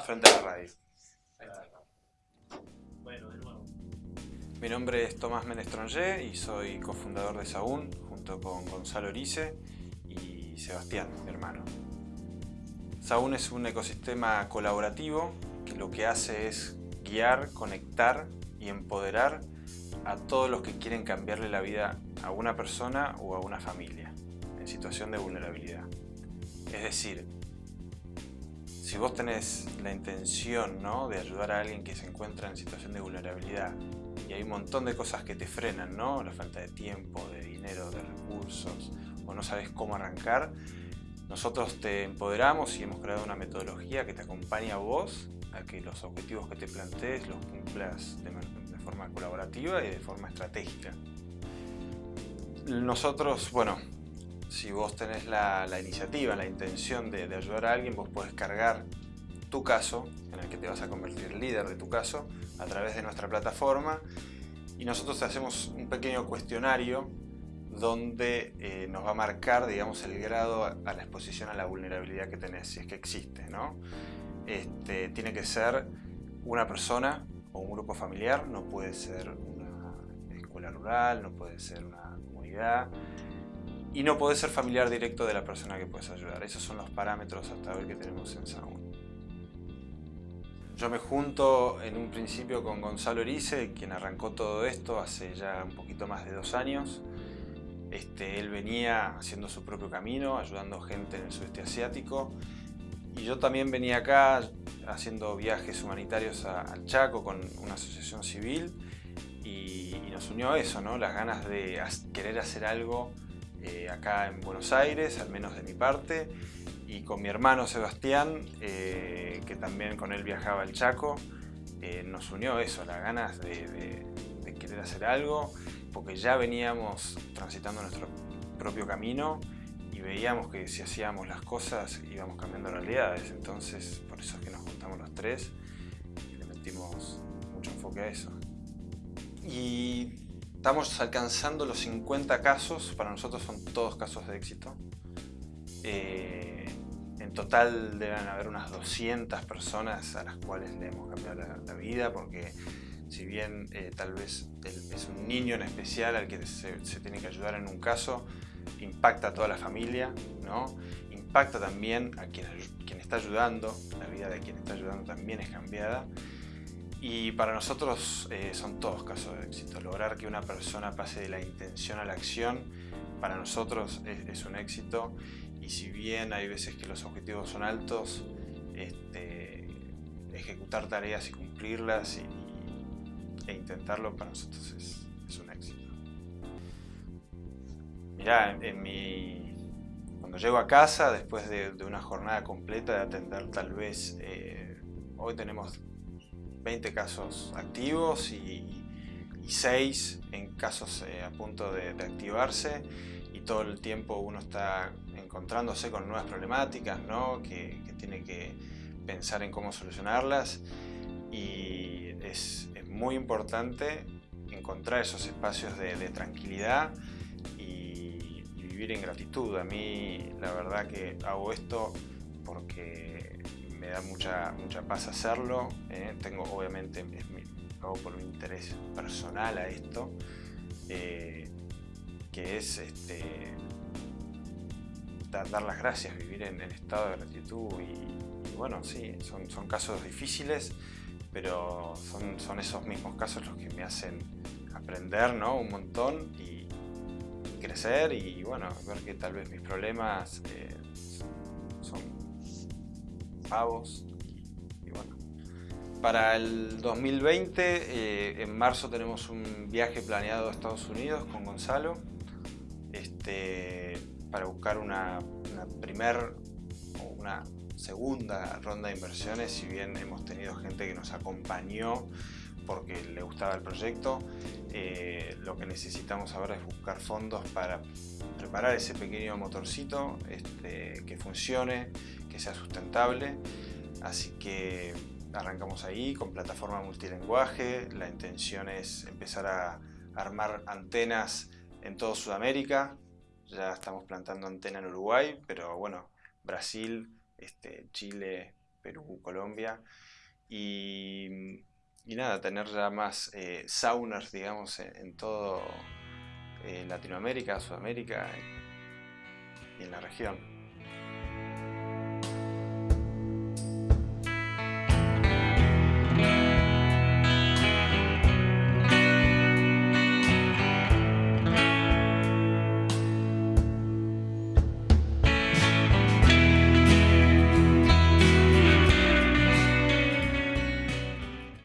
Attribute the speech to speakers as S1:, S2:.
S1: frente a la radio.
S2: Ahí está. Bueno, de nuevo.
S1: Mi nombre es Tomás Menestrongé y soy cofundador de Saún junto con Gonzalo Erice y Sebastián, mi hermano. Saún es un ecosistema colaborativo que lo que hace es guiar, conectar y empoderar a todos los que quieren cambiarle la vida a una persona o a una familia en situación de vulnerabilidad. Es decir, si vos tenés la intención ¿no? de ayudar a alguien que se encuentra en situación de vulnerabilidad y hay un montón de cosas que te frenan, ¿no? la falta de tiempo, de dinero, de recursos, o no sabes cómo arrancar, nosotros te empoderamos y hemos creado una metodología que te acompaña a vos a que los objetivos que te plantees los cumplas de, de forma colaborativa y de forma estratégica. Nosotros, bueno, si vos tenés la, iniciativa, la intención de, ayudar a alguien, vos podés cargar tu caso, en el que te vas a convertir líder de tu caso, a través de nuestra plataforma y nosotros te hacemos un pequeño cuestionario donde eh, nos va a marcar digamos, el grado a la exposición a la vulnerabilidad que tenés, si es que existe. ¿no? Este, tiene que ser una persona o un grupo familiar, no puede ser una escuela rural, no puede ser una comunidad y no puede ser familiar directo de la persona que puedes ayudar. Esos son los parámetros hasta hoy que tenemos en Sound. Yo me junto en un principio con Gonzalo Erice, quien arrancó todo esto hace ya un poquito más de dos años. Este, él venía haciendo su propio camino, ayudando gente en el sudeste asiático. Y yo también venía acá haciendo viajes humanitarios a, al Chaco con una asociación civil. Y, y nos unió eso, ¿no? las ganas de querer hacer algo eh, acá en Buenos Aires, al menos de mi parte, y con mi hermano Sebastián, eh, que también con él viajaba al Chaco, eh, nos unió eso, las ganas de, querer hacer algo, porque ya veníamos transitando nuestro propio camino y veíamos que si hacíamos las cosas íbamos cambiando realidades, entonces por eso es que nos juntamos los tres y le metimos mucho enfoque a eso. Estamos alcanzando los 50 casos, para nosotros son todos casos de éxito. Eh, en total deben haber unas 200 personas a las cuales le hemos cambiado la, la vida porque si bien eh, tal vez es un niño en especial al que se, se, tiene que ayudar en un caso, impacta a toda la familia, ¿no? impacta también a quien, quien está ayudando, la vida de quien está ayudando también es cambiada y para nosotros eh, son todos casos de éxito. Lograr que una persona pase de la intención a la acción, para nosotros es, un éxito. Y si bien hay veces que los objetivos son altos, este, ejecutar tareas y cumplirlas e intentarlo para nosotros es, un éxito. Mirá, en, mi, cuando llego a casa, después de, de, una jornada completa de atender tal vez, eh, hoy tenemos 20 casos activos y, y 6 en casos eh, a punto de, de, activarse y todo el tiempo uno está encontrándose con nuevas problemáticas ¿no? que, tiene que pensar en cómo solucionarlas y es, es muy importante encontrar esos espacios de, de tranquilidad y, y, vivir en gratitud. A mí la verdad que hago esto porque me da mucha, mucha paz hacerlo. ¿eh? Tengo, obviamente, mi, hago por mi interés personal a esto, eh, que es este, dar, las gracias, vivir en, en estado de gratitud. Y, bueno, sí, son, son casos difíciles, pero son, son esos mismos casos los que me hacen aprender ¿no? un montón y, crecer y bueno, ver que tal vez mis problemas eh, Para el 2020, eh, en marzo tenemos un viaje planeado a Estados Unidos con Gonzalo este, para buscar una, una primer o una segunda ronda de inversiones, si bien hemos tenido gente que nos acompañó porque le gustaba el proyecto, eh, lo que necesitamos ahora es buscar fondos para preparar ese pequeño motorcito este, que funcione, que sea sustentable. Así que arrancamos ahí con plataforma multilingüe. La intención es empezar a armar antenas en toda Sudamérica. Ya estamos plantando antena en Uruguay, pero bueno, Brasil, este, Chile, Perú, Colombia. Y, nada, tener ya más eh, sauners, digamos, en, todo Latinoamérica, Sudamérica y en la región.